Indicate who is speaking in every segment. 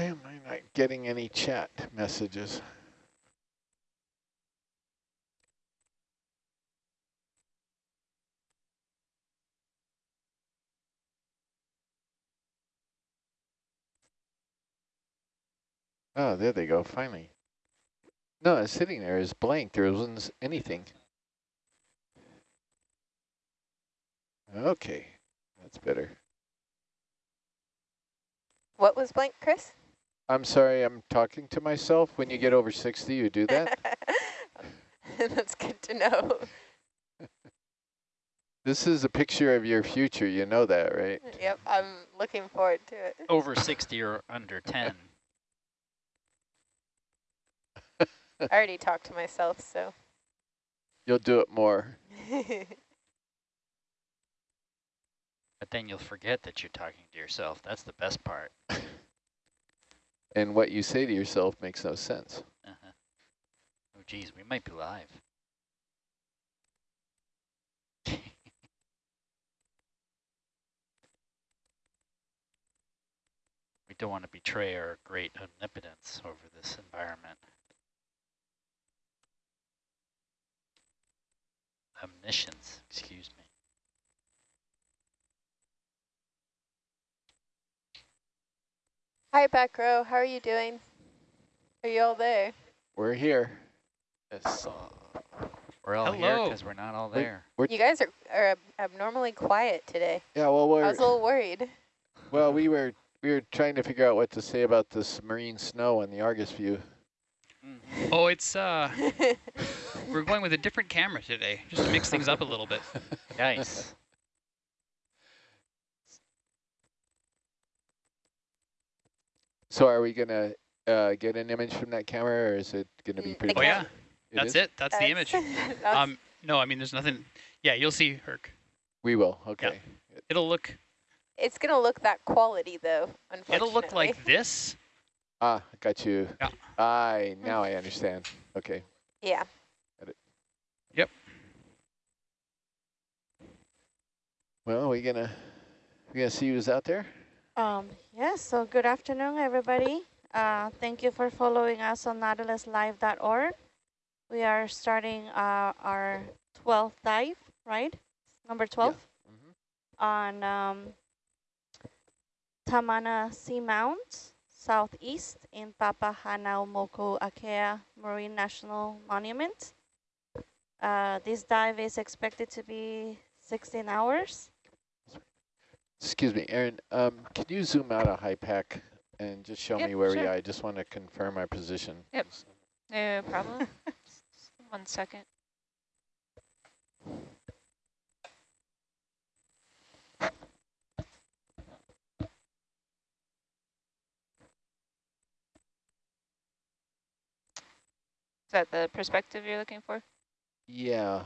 Speaker 1: Why am I not getting any chat messages? Oh, there they go, finally. No, it's sitting there it's blank. There wasn't anything. Okay, that's better.
Speaker 2: What was blank, Chris?
Speaker 1: I'm sorry, I'm talking to myself. When you get over 60, you do that?
Speaker 2: That's good to know.
Speaker 1: This is a picture of your future. You know that, right?
Speaker 2: Yep, I'm looking forward to it.
Speaker 3: Over 60 or under 10.
Speaker 2: I already talked to myself, so.
Speaker 1: You'll do it more.
Speaker 3: But then you'll forget that you're talking to yourself. That's the best part.
Speaker 1: And what you say to yourself makes no sense.
Speaker 3: Uh -huh. Oh, geez, we might be live. we don't want to betray our great omnipotence over this environment. Omniscience, excuse me.
Speaker 2: Hi, back row. How are you doing? Are you all there?
Speaker 1: We're here.
Speaker 3: Yes. We're all here because we're not all there.
Speaker 1: We're
Speaker 2: You guys are, are abnormally quiet today.
Speaker 1: yeah, well,
Speaker 2: I
Speaker 1: we're
Speaker 2: was a little worried.
Speaker 1: well, we were we were trying to figure out what to say about this marine snow on the Argus view.
Speaker 4: Oh, it's uh, we're going with a different camera today, just to mix things up a little bit.
Speaker 3: Nice.
Speaker 1: So, are we gonna uh, get an image from that camera, or is it gonna be
Speaker 2: Mm,
Speaker 1: pretty?
Speaker 2: the
Speaker 4: Oh yeah,
Speaker 2: cam-
Speaker 4: that's
Speaker 1: is?
Speaker 4: it. That's the image.
Speaker 2: That's-
Speaker 4: Um, no, I mean there's nothing. Yeah, you'll see Herc.
Speaker 1: We will. Okay.
Speaker 4: It'll look.
Speaker 2: it's going to look that quality, though, unfortunately.
Speaker 4: It'll look like this.
Speaker 1: Ah, got you.
Speaker 4: Yeah.
Speaker 1: I now I understand. Okay.
Speaker 2: Yeah. Yep.
Speaker 1: Well, we gonna we gonna see who's out there.
Speaker 5: Um, yes, so good afternoon, everybody. Uh, thank you for following us on nautiluslive.org. We are starting uh, our 12th dive, right? Number 12
Speaker 1: Mhm.
Speaker 5: on um, Tamana Seamount, southeast in Papahanaumokuakea Marine National Monument. Uh, this dive is expected to be 16 hours.
Speaker 1: Excuse me, Aaron. Um, can you zoom out a HYPACK and just show
Speaker 6: Yep,
Speaker 1: me where we are? I just want to confirm our position.
Speaker 6: Yep. No problem. One second. Is that the perspective you're looking for?
Speaker 1: Yeah.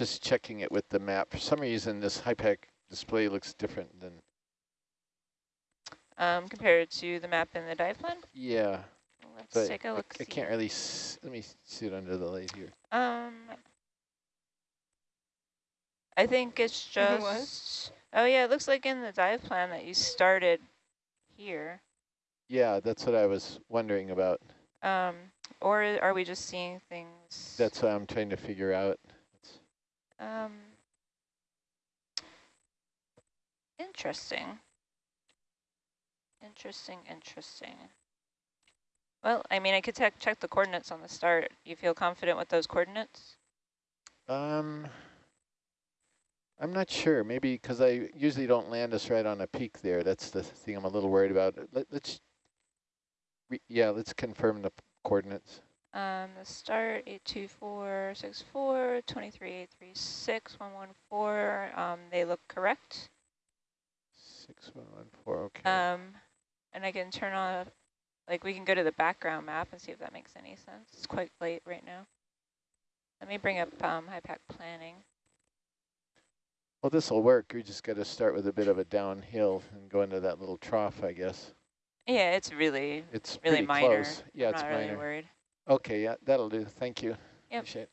Speaker 1: Just checking it with the map. For some reason, this HYPACK display looks different than.
Speaker 6: Um, compared to the map in the dive plan?
Speaker 1: Yeah.
Speaker 6: Let's
Speaker 1: But
Speaker 6: take a look.
Speaker 1: I can't really. S let me see it under the light here.
Speaker 6: Um, I think it's
Speaker 2: What?
Speaker 6: just. Oh yeah, it looks like in the dive plan that you started here.
Speaker 1: Yeah, that's what I was wondering about.
Speaker 6: Um, or are we just seeing things?
Speaker 1: That's what I'm trying to figure out.
Speaker 6: Um interesting. Interesting, interesting. Well, I mean, I could check check the coordinates on the start. You feel confident with those coordinates?
Speaker 1: Um, I'm not sure. Maybe because I usually don't land us right on a peak there. That's the thing I'm a little worried about. Let, let's, re yeah, let's confirm the coordinates.
Speaker 6: Um, the start, 82464, 23836, 114, um, they look correct.
Speaker 1: Six one one four. Okay.
Speaker 6: Um, and I can turn on, like we can go to the background map and see if that makes any sense. It's quite late right now. Let me bring up um, HYPACK planning.
Speaker 1: well, this will work. We just got to start with a bit of a downhill and go into that little trough, I guess.
Speaker 6: Yeah, it's really,
Speaker 1: It's
Speaker 6: really minor.
Speaker 1: close. Yeah,
Speaker 6: I'm
Speaker 1: it's
Speaker 6: not
Speaker 1: minor.
Speaker 6: really worried.
Speaker 1: Okay, yeah, that'll do. Thank you.
Speaker 6: Yep.
Speaker 1: Appreciate it.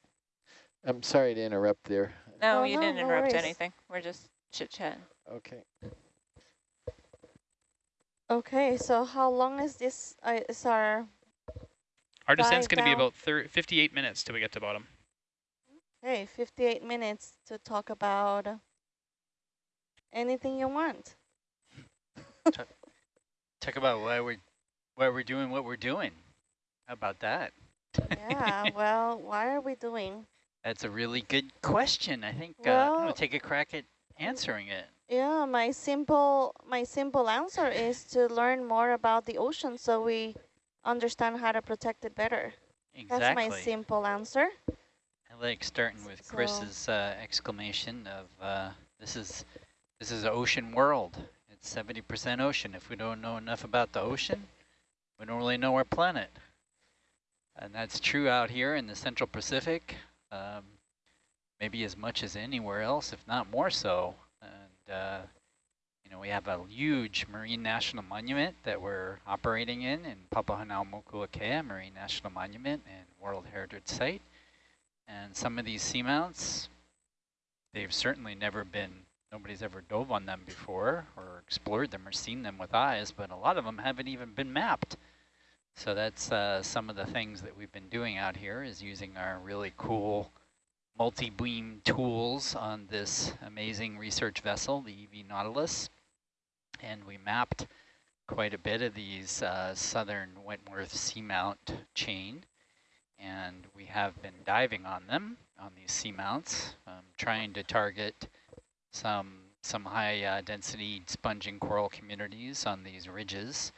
Speaker 1: I'm sorry to interrupt there.
Speaker 6: No,
Speaker 5: No,
Speaker 6: you
Speaker 5: no,
Speaker 6: didn't
Speaker 5: no
Speaker 6: interrupt
Speaker 5: worries.
Speaker 6: anything. We're just chit chat.
Speaker 1: Okay.
Speaker 5: Okay, so how long is this, uh, is our,
Speaker 4: Our descent's going to be about thir 58 minutes till we get to bottom.
Speaker 5: Okay, 58 minutes to talk about anything you want.
Speaker 3: Talk about why we're why we're doing what we're doing. How about that?
Speaker 5: Yeah, well, why are we doing?
Speaker 3: That's a really good question. I think uh, I'm gonna take a crack at answering it.
Speaker 5: Yeah, my simple my simple answer is to learn more about the ocean so we understand how to protect it better.
Speaker 3: Exactly.
Speaker 5: That's my simple answer.
Speaker 3: I like starting with
Speaker 5: So-
Speaker 3: Chris's uh, exclamation of uh, this is this is an ocean world. It's 70% ocean. If we don't know enough about the ocean, we don't really know our planet. And that's true out here in the Central Pacific, um, maybe as much as anywhere else, if not more so. And uh, you know, we have a huge marine national monument that we're operating in in Papahanaumokuakea Marine National Monument and World Heritage Site. And some of these seamounts, they've certainly never been, nobody's ever dove on them before or explored them or seen them with eyes, but a lot of them haven't even been mapped. So that's uh, some of the things that we've been doing out here is using our really cool multi-beam tools on this amazing research vessel, the EV Nautilus. And we mapped quite a bit of these uh, southern Wentworth seamount chain and we have been diving on them, on these seamounts, um, trying to target some some high uh, density sponging coral communities on these ridges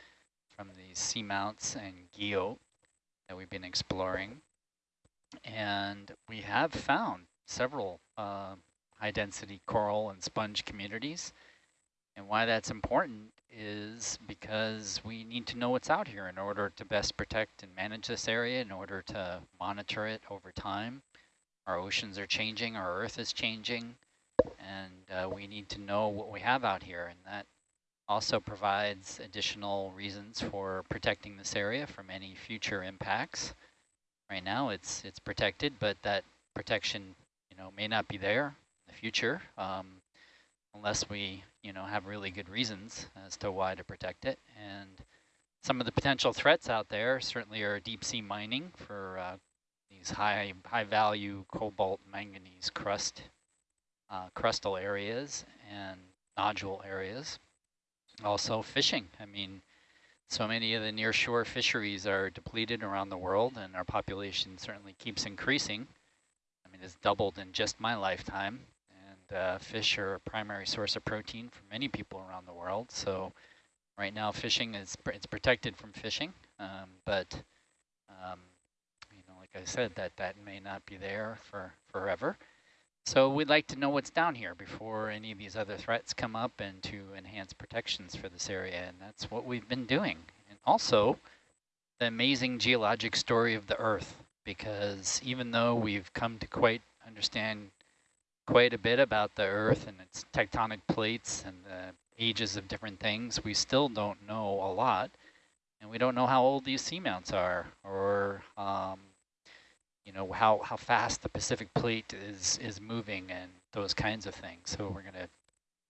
Speaker 3: from these seamounts and guyot that we've been exploring. And we have found several uh, high density coral and sponge communities. And why that's important is because we need to know what's out here in order to best protect and manage this area, in order to monitor it over time. Our oceans are changing, our earth is changing, and uh, we need to know what we have out here. And that also provides additional reasons for protecting this area from any future impacts. Right now it's it's protected, but that protection you know may not be there in the future. Um, unless we, you know, have really good reasons as to why to protect it. And some of the potential threats out there certainly are deep sea mining for uh, these high high value cobalt manganese crust uh, crustal areas and nodule areas. Also fishing. I mean, so many of the near shore fisheries are depleted around the world and our population certainly keeps increasing. I mean, it's doubled in just my lifetime and uh, fish are a primary source of protein for many people around the world. So right now fishing is it's protected from fishing, um, but um, you know, like I said, that that may not be there for forever. So we'd like to know what's down here before any of these other threats come up and to enhance protections for this area, and that's what we've been doing. And also, the amazing geologic story of the Earth, because even though we've come to quite understand quite a bit about the Earth and its tectonic plates and the ages of different things, we still don't know a lot. And we don't know how old these seamounts are or, um, you know, how, how fast the Pacific plate is, is moving and those kinds of things. So we're going to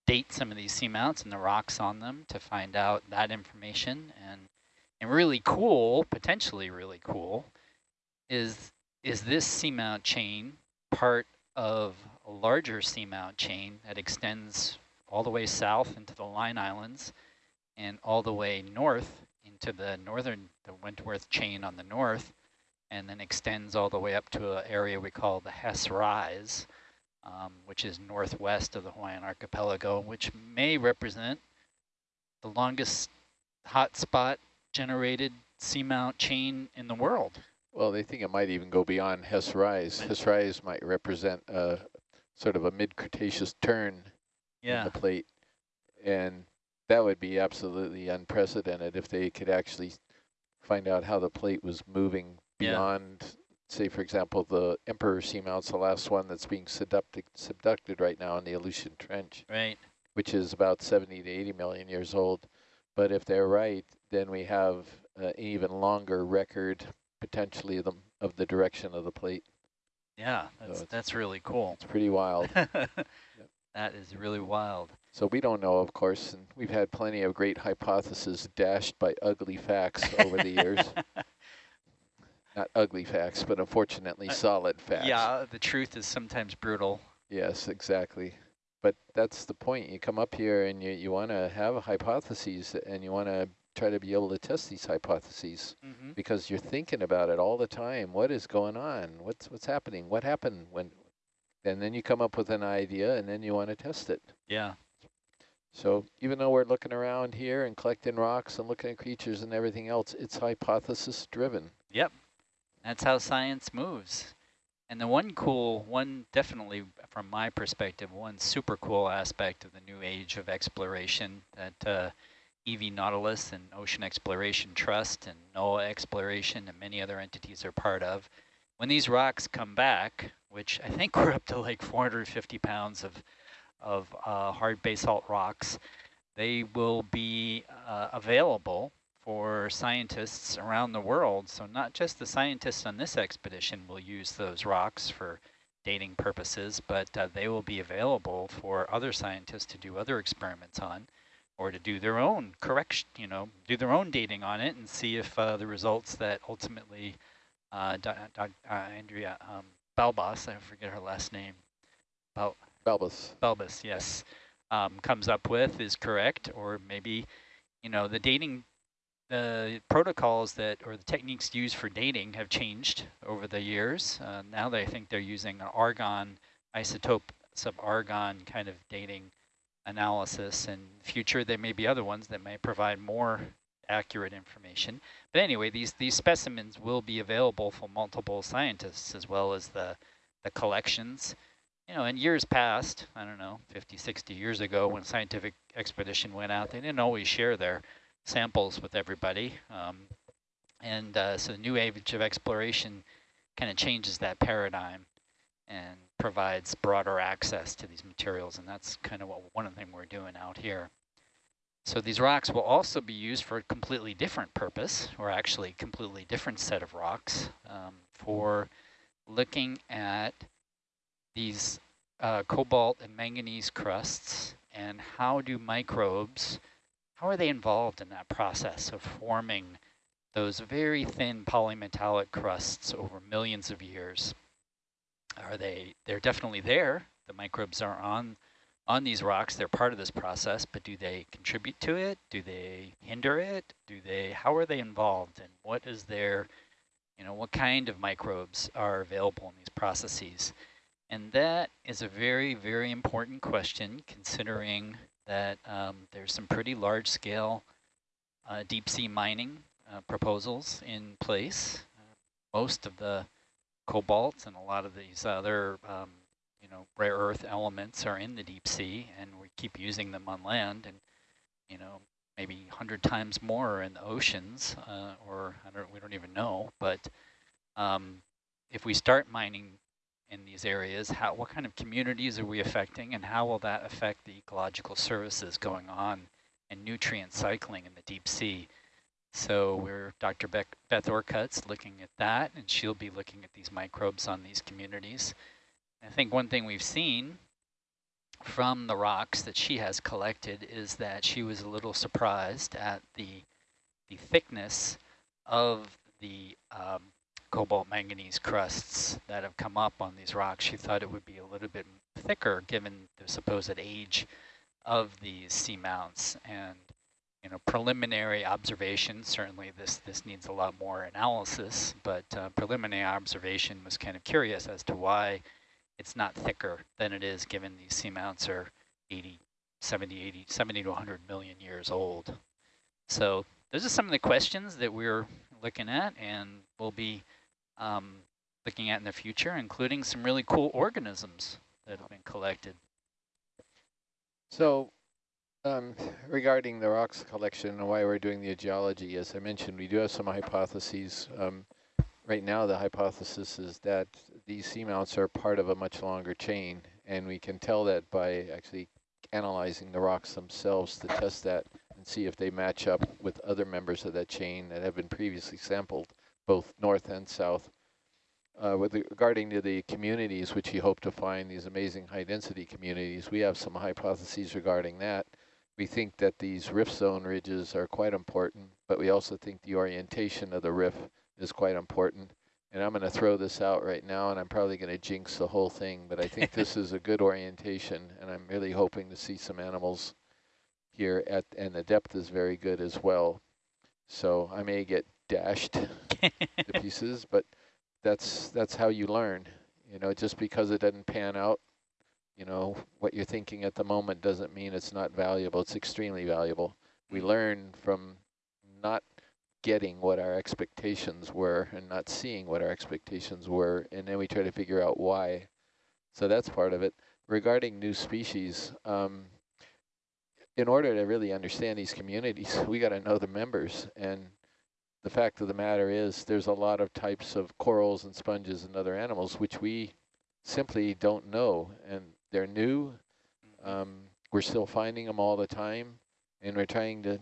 Speaker 3: date some of these seamounts and the rocks on them to find out that information. And, and really cool, potentially really cool, is, is this seamount chain part of a larger seamount chain that extends all the way south into the Line Islands and all the way north into the northern, the Wentworth chain on the north, and then extends all the way up to an area we call the Hess Rise, um, which is northwest of the Hawaiian archipelago, which may represent the longest hotspot generated seamount chain in the world.
Speaker 1: Well, they think it might even go beyond Hess Rise. Hess Rise might represent uh, sort of a mid-Cretaceous turn in the plate. And that would be absolutely unprecedented if they could actually find out how the plate was moving
Speaker 3: Yeah.
Speaker 1: beyond, say, for example, the Emperor Seamount's the last one that's being subducted, subducted right now in the Aleutian Trench,
Speaker 3: right.
Speaker 1: which is about 70 to 80 million years old. But if they're right, then we have uh, an even longer record potentially of the, of the direction of the plate.
Speaker 3: Yeah, that's,
Speaker 1: it's-
Speaker 3: that's really cool.
Speaker 1: It's pretty wild.
Speaker 3: that That is really wild.
Speaker 1: So we don't know, of course, and we've had plenty of great hypotheses dashed by ugly facts over the years. Not ugly facts, but unfortunately
Speaker 3: Uh,
Speaker 1: solid facts.
Speaker 3: Yeah, the truth is sometimes brutal.
Speaker 1: Yes, exactly. But that's the point. You come up here and you, you want to have hypotheses and you want to try to be able to test these hypotheses
Speaker 3: Mm -hmm.
Speaker 1: because you're thinking about it all the time. What is going on? What's what's happening? What happened when? And then you come up with an idea and then you want to test it.
Speaker 3: Yeah.
Speaker 1: So even though we're looking around here and collecting rocks and looking at creatures and everything else, it's hypothesis driven.
Speaker 3: Yep. That's how science moves. And the one cool, one definitely from my perspective, one super cool aspect of the new age of exploration that uh, EV Nautilus and Ocean Exploration Trust and NOAA Exploration and many other entities are part of, when these rocks come back, which I think we're up to like 450 pounds of, of uh, hard basalt rocks, they will be uh, available for scientists around the world. So not just the scientists on this expedition will use those rocks for dating purposes, but uh, they will be available for other scientists to do other experiments on or to do their own correction, you know, do their own dating on it and see if uh, the results that ultimately uh, uh, Andrea um, Balbas, I forget her last name, Bal
Speaker 1: Balbas.
Speaker 3: Balbas, yes, um, comes up with is correct, or maybe, you know, the dating the protocols that or the techniques used for dating have changed over the years. Uh, now they think they're using an argon isotope sub argon kind of dating analysis. In future, there may be other ones that may provide more accurate information. But anyway, these these specimens will be available for multiple scientists as well as the the collections. You know, in years past, I don't know, 50, 60 years ago, when scientific expedition went out, they didn't always share their samples with everybody. Um, and uh, so the new age of exploration kind of changes that paradigm and provides broader access to these materials. And that's kind of what one of the things we're doing out here. So these rocks will also be used for a completely different purpose, or actually completely different set of rocks um, for looking at these uh, cobalt and manganese crusts and how do microbes how are they involved in that process of forming those very thin polymetallic crusts over millions of years? Are they, they're definitely there. The microbes are on, on these rocks. They're part of this process, but do they contribute to it? Do they hinder it? Do they, how are they involved? And what is their, you know, what kind of microbes are available in these processes? And that is a very, very important question considering that um, there's some pretty large scale uh, deep sea mining uh, proposals in place. Uh, most of the cobalt and a lot of these other um, you know rare earth elements are in the deep sea and we keep using them on land and you know maybe 100 times more in the oceans uh, or I don't, we don't even know but um, if we start mining in these areas? How, what kind of communities are we affecting and how will that affect the ecological services going on and nutrient cycling in the deep sea? So we're Dr. Beck, Beth Orcutt's looking at that and she'll be looking at these microbes on these communities. I think one thing we've seen from the rocks that she has collected is that she was a little surprised at the the thickness of the um, cobalt manganese crusts that have come up on these rocks. She thought it would be a little bit thicker given the supposed age of these seamounts and you know preliminary observation certainly this this needs a lot more analysis but uh, preliminary observation was kind of curious as to why it's not thicker than it is given these seamounts are 80 70 80 70 to 100 million years old so those are some of the questions that we're looking at and we'll be um, looking at in the future, including some really cool organisms that have been collected.
Speaker 1: So um, regarding the rocks collection and why we're doing the geology, as I mentioned, we do have some hypotheses. Um, right now, the hypothesis is that these seamounts are part of a much longer chain, and we can tell that by actually analyzing the rocks themselves to test that and see if they match up with other members of that chain that have been previously sampled both north and south uh, with regarding to the communities, which you hope to find these amazing high density communities, we have some hypotheses regarding that. We think that these rift zone ridges are quite important, but we also think the orientation of the rift is quite important. And I'm going to throw this out right now, and I'm probably going to jinx the whole thing, but I think this is a good orientation, and I'm really hoping to see some animals here, at and the depth is very good as well. So I may get dashed to pieces, but that's that's how you learn. You know, just because it doesn't pan out, you know, what you're thinking at the moment doesn't mean it's not valuable. It's extremely valuable. We learn from not getting what our expectations were and not seeing what our expectations were, and then we try to figure out why. So that's part of it. Regarding new species, um, in order to really understand these communities, we got to know the members. And the fact of the matter is there's a lot of types of corals and sponges and other animals which we simply don't know. And they're new. Um, we're still finding them all the time. And we're trying to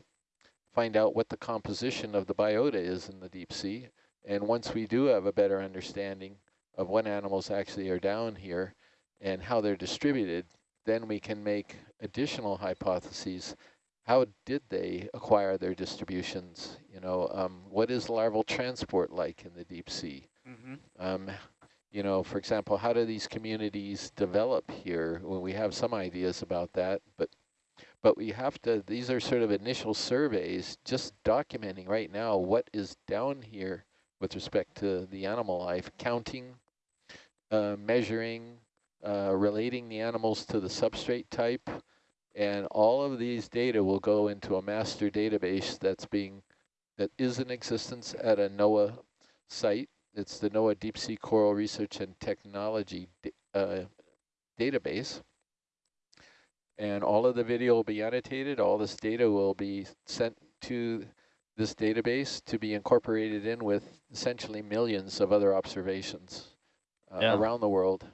Speaker 1: find out what the composition of the biota is in the deep sea. And once we do have a better understanding of what animals actually are down here and how they're distributed, then we can make additional hypotheses. How did they acquire their distributions? You know, um, what is larval transport like in the deep sea?
Speaker 4: Mm -hmm.
Speaker 1: um, you know, for example, how do these communities develop here? Well, we have some ideas about that, but but we have to, these are sort of initial surveys, just documenting right now what is down here with respect to the animal life, counting, uh, measuring, uh, relating the animals to the substrate type, and all of these data will go into a master database that's being, that is in existence at a NOAA site. It's the NOAA Deep Sea Coral Research and Technology uh, database and all of the video will be annotated. All this data will be sent to this database to be incorporated in with essentially millions of other observations uh, yeah. around the world.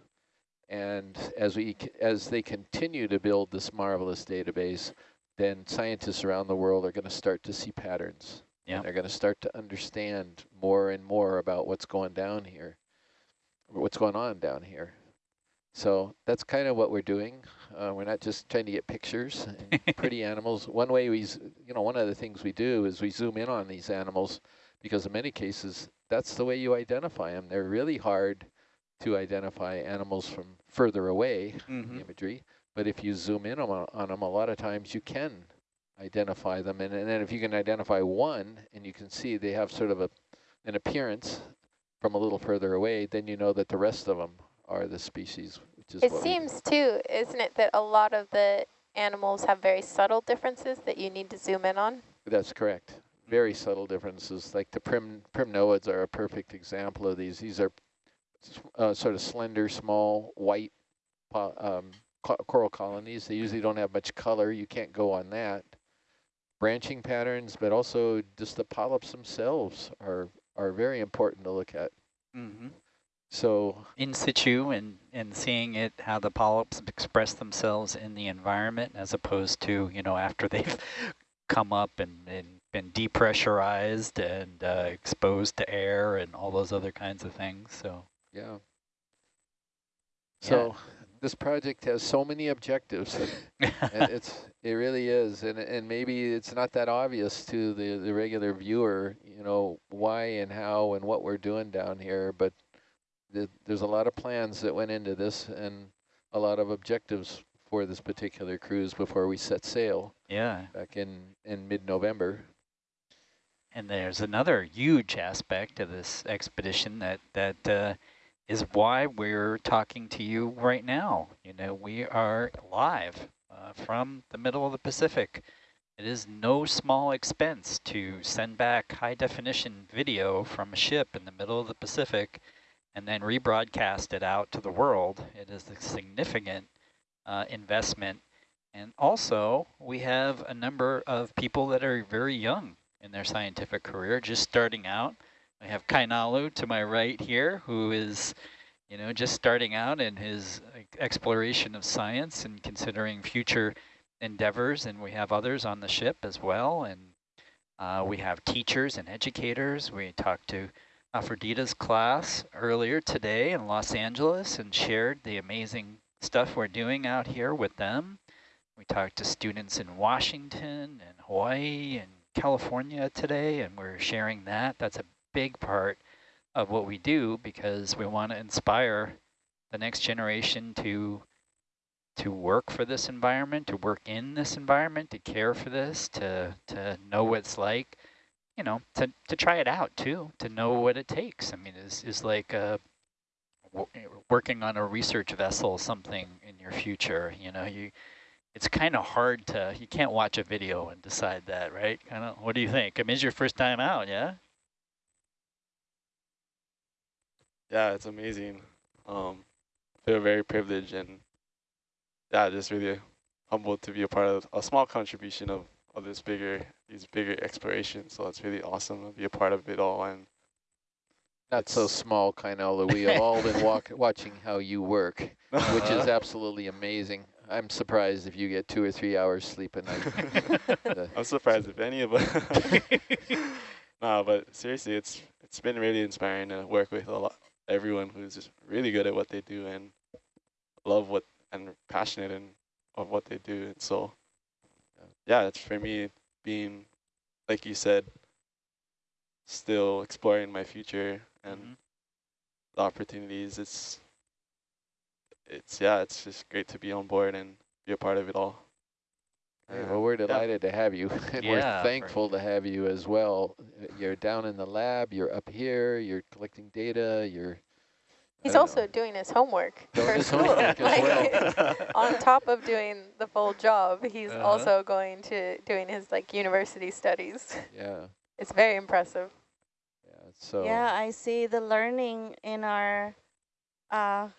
Speaker 1: And as we as they continue to build this marvelous database, then scientists around the world are going to start to see patterns. Yeah. they're going to start to understand more and more about what's going down here, what's going on down here. So that's kind of what we're doing. Uh, we're not just trying to get pictures and pretty animals. One way we, you know, one of the things we do is we zoom in on these animals because in many cases, that's the way you identify them. They're really hard to identify animals from further away mm -hmm. imagery. But if you zoom in on, on them, a lot of times you can identify them. And, and then if you can identify one and you can see they have sort of a an appearance from a little further away, then you know that the rest of them are the species.
Speaker 2: Which is it seems too, isn't it, that a lot of the animals have very subtle differences that you need to zoom in on?
Speaker 1: That's correct. Very subtle differences. Like the prim primnoids are a perfect example of these. These are uh, sort of slender, small, white um, co coral colonies. They usually don't have much color. You can't go on that. Branching patterns, but also just the polyps themselves are are very important to look at.
Speaker 3: Mm -hmm.
Speaker 1: So
Speaker 3: in situ and, and seeing it, how the polyps express themselves in the environment as opposed to, you know, after they've come up and, and been depressurized and uh, exposed to air and all those other kinds of things. So
Speaker 1: yeah. So yeah. this project has so many objectives. it's it really is, and and maybe it's not that obvious to the the regular viewer, you know, why and how and what we're doing down here, but there's a lot of plans that went into this and a lot of objectives for this particular cruise before we set sail.
Speaker 3: Yeah.
Speaker 1: Back in, in mid-November.
Speaker 3: And there's another huge aspect of this expedition that, that uh, is why we're talking to you right now. You know, we are live uh, from the middle of the Pacific. It is no small expense to send back high definition video from a ship in the middle of the Pacific and then rebroadcast it out to the world. It is a significant uh, investment. And also, we have a number of people that are very young in their scientific career, just starting out. I have Kainalu to my right here, who is, you know, just starting out in his exploration of science and considering future endeavors. And we have others on the ship as well. And uh, we have teachers and educators. We talked to Afrodita's class earlier today in Los Angeles and shared the amazing stuff we're doing out here with them. We talked to students in Washington and Hawaii and California today, and we're sharing that. That's a big part of what we do because we want to inspire the next generation to to work for this environment, to work in this environment, to care for this, to to know what it's like, you know, to to try it out too, to know what it takes. I mean, is is like uh, working on a research vessel, something in your future. You know, you it's kind of hard to you can't watch a video and decide that, right? Kind of. What do you think? I mean, it's your first time out, yeah?
Speaker 7: Yeah, it's amazing. Um, feel very privileged and yeah, just really humbled to be a part of a small contribution of, of this bigger, these bigger explorations. So it's really awesome to be a part of it all. And
Speaker 1: not so small, kind of. We have all been walk, watching how you work, which is absolutely amazing. I'm surprised if you get two or three hours sleep a night.
Speaker 7: I'm surprised if any of us. no, but seriously, it's it's been really inspiring to work with a lot everyone who's just really good at what they do and love what and passionate and of what they do. And so, yeah, it's for me being, like you said, still exploring my future and mm -hmm. the opportunities. It's, it's yeah, it's just great to be on board and be a part of it all.
Speaker 1: Hey, well, we're delighted yeah. to have you, and yeah, we're thankful to have you as well. You're down in the lab, you're up here, you're collecting data, you're...
Speaker 2: He's also know. doing his homework
Speaker 1: doing for his school. Homework
Speaker 2: well. on top of doing the full job, he's uh -huh. also going to doing his like university studies.
Speaker 1: Yeah.
Speaker 2: It's very impressive.
Speaker 1: Yeah, so...
Speaker 5: Yeah, I see the learning in our uh,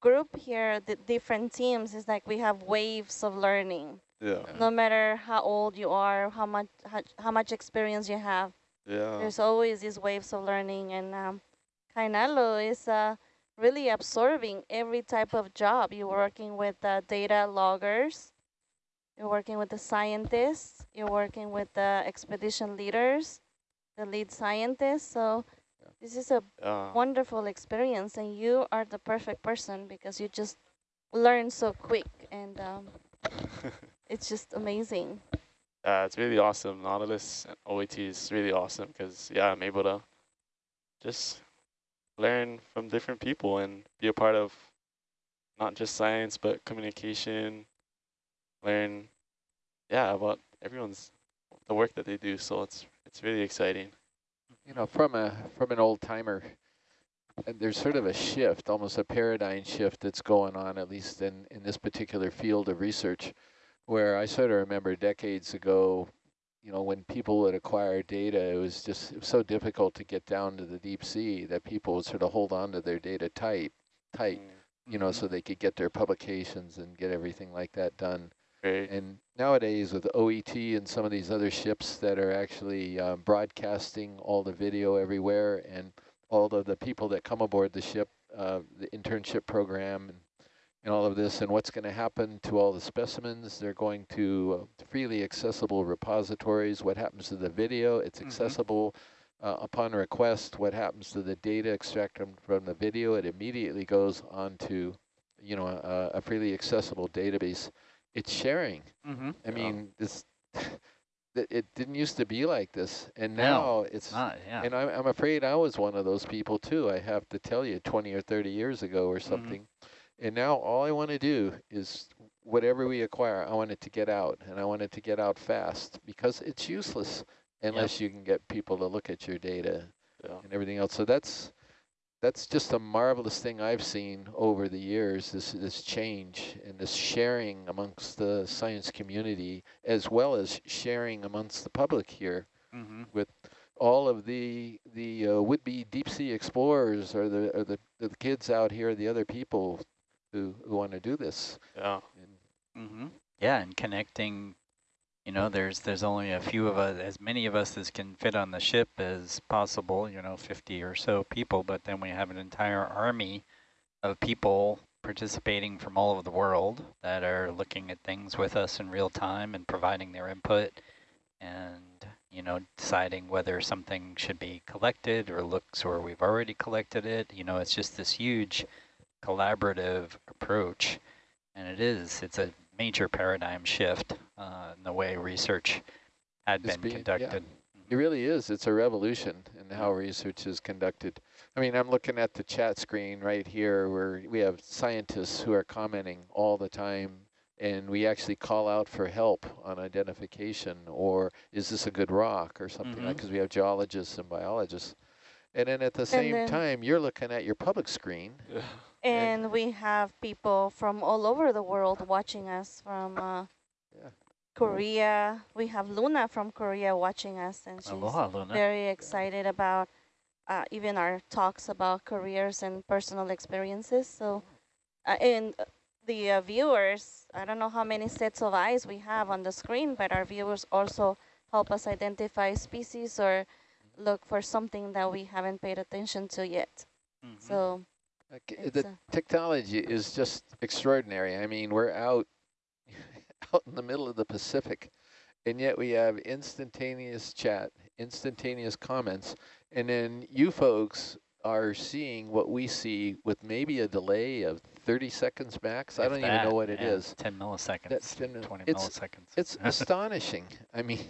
Speaker 5: group here, the different teams, is like we have waves of learning.
Speaker 7: Yeah.
Speaker 5: No matter how old you are, how much how, how much experience you have.
Speaker 7: Yeah.
Speaker 5: There's always these waves of learning, and um, Kainalu is uh, really absorbing every type of job. You're working with uh, data loggers, you're working with the scientists, you're working with the expedition leaders, the lead scientists. So yeah. this is a uh. wonderful experience, and you are the perfect person because you just learn so quick and. Um, it's just amazing.
Speaker 7: Yeah, it's really awesome. Nautilus and OET is really awesome because, yeah, I'm able to just learn from different people and be a part of not just science, but communication, learn, yeah, about everyone's, the work that they do. So it's it's really exciting.
Speaker 1: You know, from a from an old timer, and there's sort of a shift, almost a paradigm shift that's going on, at least in, in this particular field of research where I sort of remember decades ago, you know, when people would acquire data, it was just it was so difficult to get down to the deep sea that people would sort of hold on to their data tight, tight, mm -hmm. you know, so they could get their publications and get everything like that done.
Speaker 7: Right.
Speaker 1: And nowadays with OET and some of these other ships that are actually um, broadcasting all the video everywhere and all of the people that come aboard the ship, uh, the internship program and and all of this and what's going to happen to all the specimens. They're going to uh, freely accessible repositories. What happens to the video? It's mm-hmm. accessible mm -hmm. uh, upon request. What happens to the data extracted from the video? It immediately goes onto, you know, a, a freely accessible database. It's sharing.
Speaker 3: Mm -hmm.
Speaker 1: I mean, this. it didn't used to be like this, and now
Speaker 3: no,
Speaker 1: it's
Speaker 3: not. Yeah.
Speaker 1: And I'm, I'm afraid I was one of those people too. I have to tell you, 20 or 30 years ago or mm-hmm. something. Mm -hmm and now all I want to do is whatever we acquire, I want it to get out, and I want it to get out fast because it's useless unless yep. you can get people to look at your data yeah. and everything else. So that's that's just a marvelous thing I've seen over the years, this this change and this sharing amongst the science community, as well as sharing amongst the public here
Speaker 3: mm -hmm.
Speaker 1: with all of the the uh, would-be deep sea explorers or the, or the the kids out here, the other people who, who want to do this.
Speaker 7: Yeah.
Speaker 3: Mm -hmm. Yeah, and connecting, you know, there's there's only a few of us, as many of us as can fit on the ship as possible, you know, 50 or so people, but then we have an entire army of people participating from all over the world that are looking at things with us in real time and providing their input. And you know, deciding whether something should be collected or looks or we've already collected it. You know, it's just this huge collaborative approach. And it is, it's a major paradigm shift uh, in the way research had
Speaker 1: It's
Speaker 3: been
Speaker 1: being- yeah.
Speaker 3: conducted.
Speaker 1: It really is. It's a revolution in how research is conducted. I mean, I'm looking at the chat screen right here where we have scientists who are commenting all the time and we actually call out for help on identification or is this a good rock or something like
Speaker 3: Mhm.
Speaker 1: because we have geologists and biologists. And then at the same
Speaker 5: then-
Speaker 1: time, you're looking at your public screen.
Speaker 5: And we have people from all over the world watching us from uh,
Speaker 1: Yeah.
Speaker 5: Korea. We have Luna from Korea watching us, and she's
Speaker 3: Aloha, Luna.
Speaker 5: very excited about uh, even our talks about careers and personal experiences. So, uh, and uh, the uh, viewers, I don't know how many sets of eyes we have on the screen, but our viewers also help us identify species or look for something that we haven't paid attention to yet.
Speaker 3: Mhm.
Speaker 5: So,
Speaker 1: Like, the technology is just extraordinary. I mean, we're out out in the middle of the Pacific, and yet we have instantaneous chat, instantaneous comments, and then you folks are seeing what we see with maybe a delay of 30 seconds max. I don't even know what it
Speaker 3: yeah,
Speaker 1: is.
Speaker 3: 10 milliseconds,
Speaker 1: That's 10
Speaker 3: 20
Speaker 1: it's-
Speaker 3: milliseconds.
Speaker 1: It's astonishing. I mean,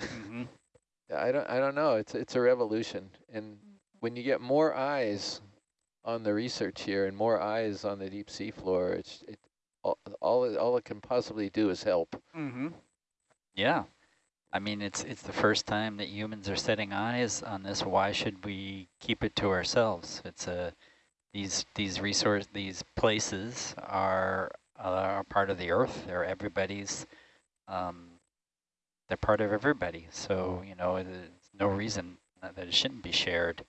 Speaker 3: Mhm.
Speaker 1: I don't I don't know. It's it's a revolution, and when you get more eyes on the research here and more eyes on the deep sea floor, it's it all all it, all it can possibly do is help.
Speaker 3: Mm-hmm. Yeah. I mean, it's it's the first time that humans are setting eyes on this. Why should we keep it to ourselves? It's a these these resource these places are are part of the Earth. They're everybody's. Um, they're part of everybody. So you know, there's no reason that it shouldn't be shared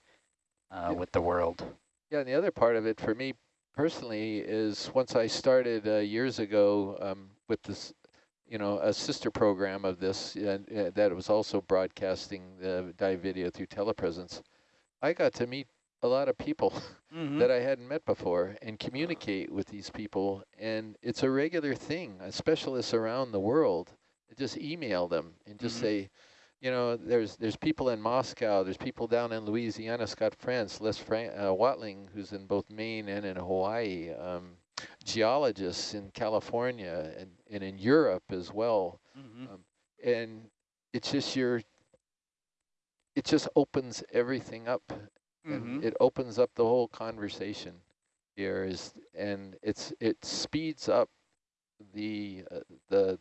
Speaker 3: uh,
Speaker 1: Yeah.
Speaker 3: with the world.
Speaker 1: Yeah, and the other part of it for me personally is once I started uh, years ago um, with this, you know, a sister program of this uh, uh, that was also broadcasting the dive video through telepresence. I got to meet a lot of people that I hadn't met before and communicate with these people. And it's a regular thing. Specialists around the world just email them and just
Speaker 3: Mhm.
Speaker 1: say, you know, there's there's people in Moscow, there's people down in Louisiana, Scott France, Les Fran uh, Watling, who's in both Maine and in Hawaii, um, geologists in California and, and in Europe as well.
Speaker 3: Mm-hmm.
Speaker 1: Um, and it's just your, it just opens everything up and it opens up the whole conversation here is and it's it speeds up the uh, the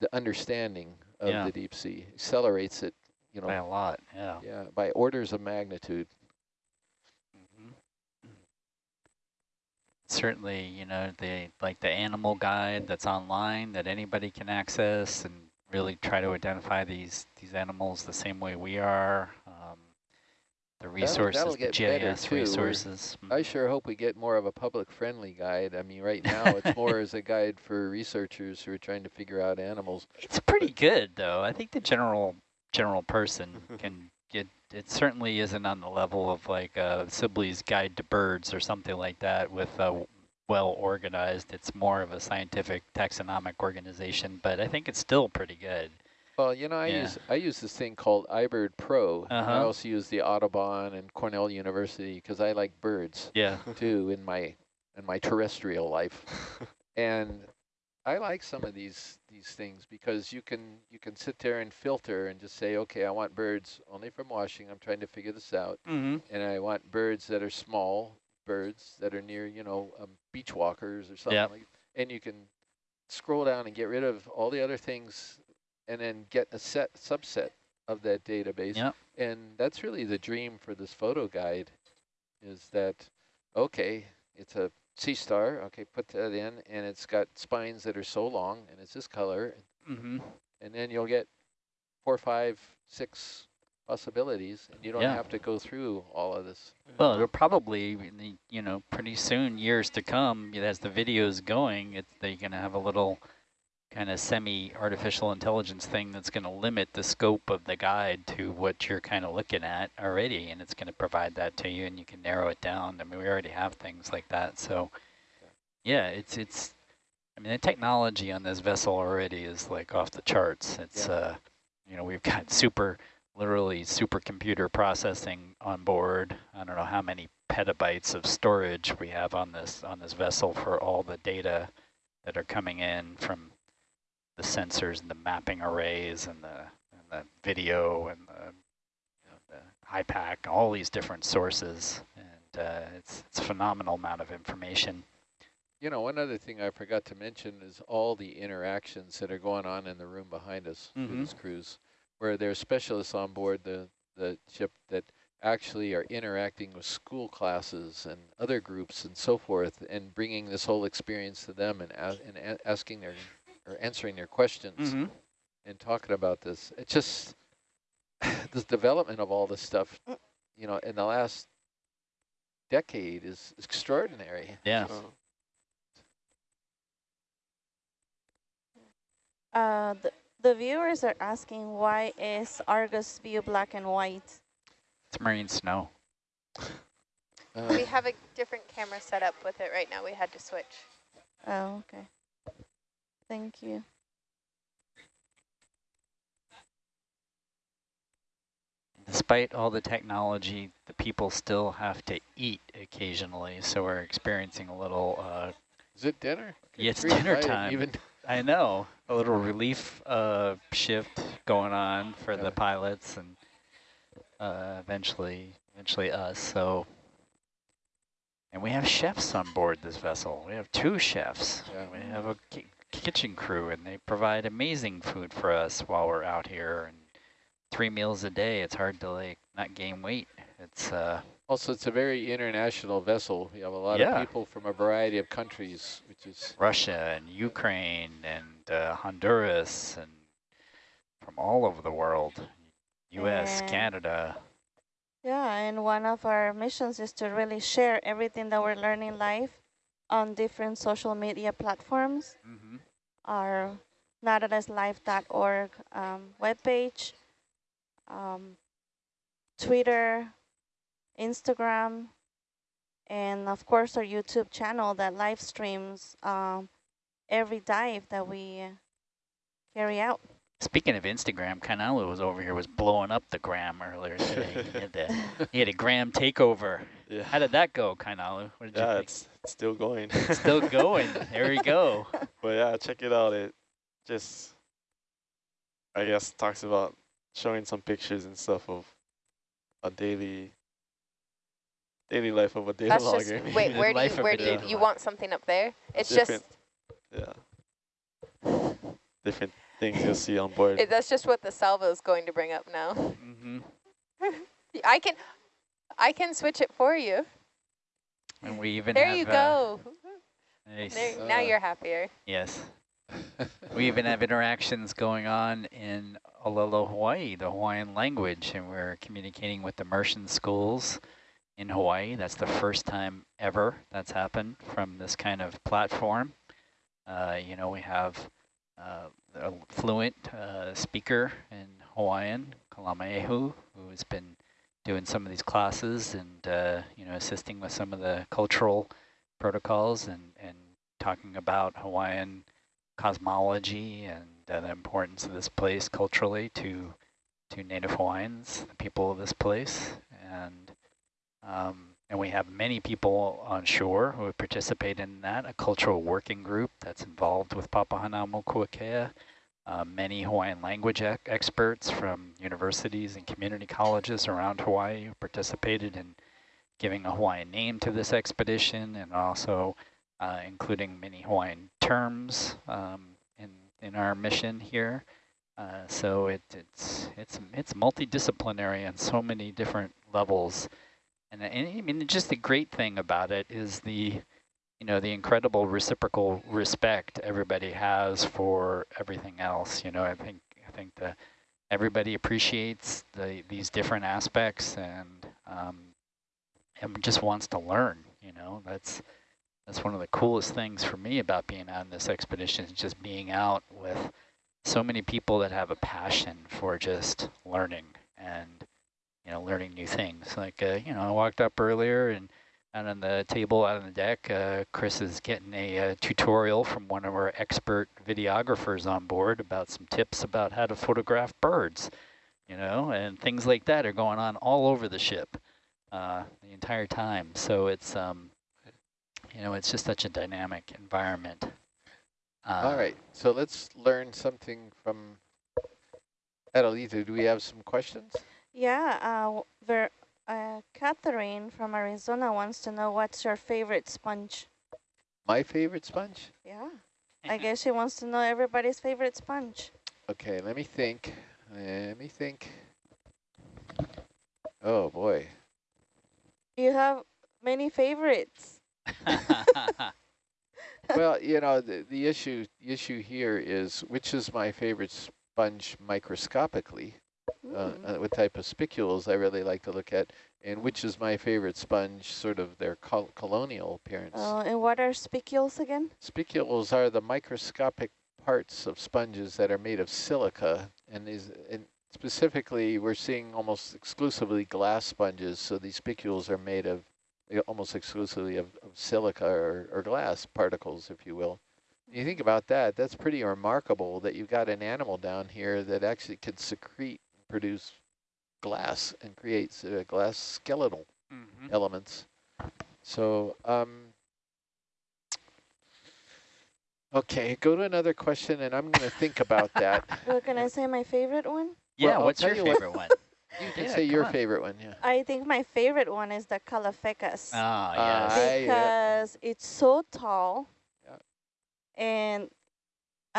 Speaker 1: the understanding of
Speaker 3: Yeah.
Speaker 1: the deep sea accelerates it you
Speaker 3: By
Speaker 1: know
Speaker 3: a lot, yeah.
Speaker 1: yeah by orders of magnitude
Speaker 3: Mhm. Certainly, you know, the like the animal guide that's online that anybody can access and really try to identify these these animals the same way we are. The resources,
Speaker 1: that'll
Speaker 3: the GIS
Speaker 1: too. We're-
Speaker 3: resources.
Speaker 1: i sure hope we get more of a public friendly guide i mean right now it's more as a guide for researchers who are trying to figure out animals
Speaker 3: It's pretty good though. I think the general general person can get it certainly isn't on the level of like uh, Sibley's Guide to Birds or something like that with uh, well organized. It's more of a scientific taxonomic organization, but I think it's still pretty good.
Speaker 1: Well, you know, I
Speaker 3: Yeah.
Speaker 1: use I use this thing called iBird Pro. I
Speaker 3: Uh-huh.
Speaker 1: also use the Audubon and Cornell University because I like birds
Speaker 3: Yeah.
Speaker 1: too in my in my terrestrial life. and I like some of these these things because you can you can sit there and filter and just say, okay, I want birds only from Washington. I'm trying to figure this out,
Speaker 3: Mm-hmm.
Speaker 1: and I want birds that are small, birds that are near, you know, um, beach walkers or something
Speaker 3: Yep.
Speaker 1: like. And you can scroll down and get rid of all the other things, and then get a set subset of that database.
Speaker 3: Yep.
Speaker 1: And that's really the dream for this photo guide, is that okay, it's a sea star. Okay, put that in, and it's got spines that are so long, and it's this color,
Speaker 3: Mm-hmm.
Speaker 1: and then you'll get four, five, six possibilities, and you don't
Speaker 3: Yeah.
Speaker 1: have to go through all of this.
Speaker 3: Well, it'll probably, you know, pretty soon, years to come, as the video's going, it, they're going to have a little kind of semi-artificial intelligence thing that's going to limit the scope of the guide to what you're kind of looking at already, and it's going to provide that to you, and you can narrow it down. I mean, we already have things like that, so yeah, it's it's. I mean, the technology on this vessel already is like off the charts. It's
Speaker 1: Yeah.
Speaker 3: uh, you know, we've got super, literally supercomputer processing on board. I don't know how many petabytes of storage we have on this on this vessel for all the data that are coming in from the sensors and the mapping arrays and the and the video and the, you know, the HYPACK, all these different sources, and uh, it's it's a phenomenal amount of information.
Speaker 1: You know, one other thing I forgot to mention is all the interactions that are going on in the room behind us
Speaker 3: Mhm.
Speaker 1: through this cruise, where there are specialists on board the, the ship that actually are interacting with school classes and other groups and so forth, and bringing this whole experience to them and, a and a asking their, or answering your questions and talking about this. It just, this development of all this stuff, you know, in the last decade is extraordinary.
Speaker 3: Yeah.
Speaker 7: Oh,
Speaker 5: Uh, the, the viewers are asking why is Argus view black and white?
Speaker 3: It's marine snow.
Speaker 1: Uh,
Speaker 2: We have a different camera set up with it right now. We had to switch.
Speaker 5: Oh, okay. Thank you.
Speaker 3: Despite all the technology, the people still have to eat occasionally, so we're experiencing a little, uh,
Speaker 1: Is it dinner? Good
Speaker 3: Yeah, it's dinner time.
Speaker 1: Even
Speaker 3: I know, a little relief uh, shift going on for
Speaker 1: Yeah.
Speaker 3: the pilots and uh, eventually, eventually us. So, and we have chefs on board this vessel. We have two chefs.
Speaker 1: Yeah.
Speaker 3: We have a ki kitchen crew, and they provide amazing food for us while we're out here. And three meals a day. It's hard to like not gain weight. It's uh,
Speaker 1: also, it's a very international vessel. We have a lot
Speaker 3: Yeah.
Speaker 1: of people from a variety of countries, which is
Speaker 3: Russia and Ukraine and uh, Honduras and from all over the world. U.S.,
Speaker 5: And-
Speaker 3: Canada.
Speaker 5: Yeah, and one of our missions is to really share everything that we're learning live on different social media platforms.
Speaker 3: Mm-hmm.
Speaker 5: Our nautiluslife.org um, webpage, um, Twitter, Instagram, and of course our YouTube channel that live streams um, every dive that we carry out.
Speaker 3: Speaking of Instagram, Kainalu was over here, was blowing up the gram earlier today. he, had the, he had a gram takeover.
Speaker 7: yeah.
Speaker 3: How did that go, Kainalu? What did you
Speaker 7: Yeah,
Speaker 3: think?
Speaker 7: it's, it's still going.
Speaker 3: Still going. There we go.
Speaker 7: But yeah, check it out. It just, I guess, talks about showing some pictures and stuff of a daily, daily life of a daily
Speaker 2: That's
Speaker 7: logger.
Speaker 2: just, wait, where do you, where do you, you want something up there? It's
Speaker 7: Different.
Speaker 2: just,
Speaker 7: yeah. Different things you'll see on board.
Speaker 2: it, that's just what the salvo is going to bring up now.
Speaker 3: Mm-hmm.
Speaker 2: I can, I can switch it for you.
Speaker 3: And we even
Speaker 2: There
Speaker 3: have,
Speaker 2: you
Speaker 3: uh,
Speaker 2: go.
Speaker 3: nice.
Speaker 2: There, now
Speaker 1: Uh,
Speaker 2: you're happier.
Speaker 3: Yes. We even have interactions going on in Olelo, Hawaii, the Hawaiian language, and we're communicating with the immersion schools in Hawaii. That's the first time ever that's happened from this kind of platform. Uh, you know, we have uh, a fluent uh, speaker in Hawaiian, Kalamaehu, who's been doing some of these classes and, uh, you know, assisting with some of the cultural protocols and, and talking about Hawaiian cosmology and uh, the importance of this place culturally to to Native Hawaiians, the people of this place, and um, and we have many people on shore who participate in that, a cultural working group that's involved with Papahanaumokuakea, uh, many Hawaiian language ec experts from universities and community colleges around Hawaii who participated in giving a Hawaiian name to this expedition and also uh, including many Hawaiian terms um, in in our mission here. Uh, so it, it's it's it's multidisciplinary on so many different levels, and, and I mean just the great thing about it is the you know the incredible reciprocal respect everybody has for everything else. You know I think I think the everybody appreciates the these different aspects and um, and just wants to learn. You know that's that's one of the coolest things for me about being on this expedition is just being out with so many people that have a passion for just learning and you know learning new things like uh, you know I walked up earlier and out on the table, out on the deck, uh, Chris is getting a, uh tutorial from one of our expert videographers on board about some tips about how to photograph birds, you know, and things like that are going on all over the ship uh, the entire time. So it's, um, you know, it's just such a dynamic environment. Uh,
Speaker 1: All right, so let's learn something from Adelita. Do we have some questions?
Speaker 5: Yeah, uh, Ver uh, Catherine from Arizona wants to know what's your favorite sponge?
Speaker 1: My favorite sponge?
Speaker 5: Yeah, I guess she wants to know everybody's favorite sponge.
Speaker 1: Okay, let me think. Let me think. Oh boy.
Speaker 5: You have many favorites.
Speaker 1: well, you know, the, the issue the issue here is which is my favorite sponge microscopically,
Speaker 5: Mm.
Speaker 1: uh, what type of spicules I really like to look at, and which is my favorite sponge, sort of their col colonial appearance.
Speaker 5: Uh, and what are spicules again?
Speaker 1: Spicules are the microscopic parts of sponges that are made of silica, and these, and specifically, we're seeing almost exclusively glass sponges. So these spicules are made of uh, almost exclusively of, of silica or, or glass particles, if you will. You think about that, that's pretty remarkable that you've got an animal down here that actually can secrete produce glass and creates uh, glass skeletal
Speaker 3: Mhm.
Speaker 1: elements. So, um, okay, go to another question, and I'm going to think about that.
Speaker 5: Well, can I say my favorite one?
Speaker 3: Yeah,
Speaker 1: I'll
Speaker 3: what's your
Speaker 1: you what-
Speaker 3: favorite one?
Speaker 1: You can
Speaker 3: Yeah,
Speaker 1: say your
Speaker 3: on.
Speaker 1: favorite one, yeah.
Speaker 5: I think my favorite one is the Caulophacus.
Speaker 3: Ah,
Speaker 1: Uh,
Speaker 3: yes.
Speaker 1: I-
Speaker 5: because it's so tall
Speaker 1: Yeah.
Speaker 5: and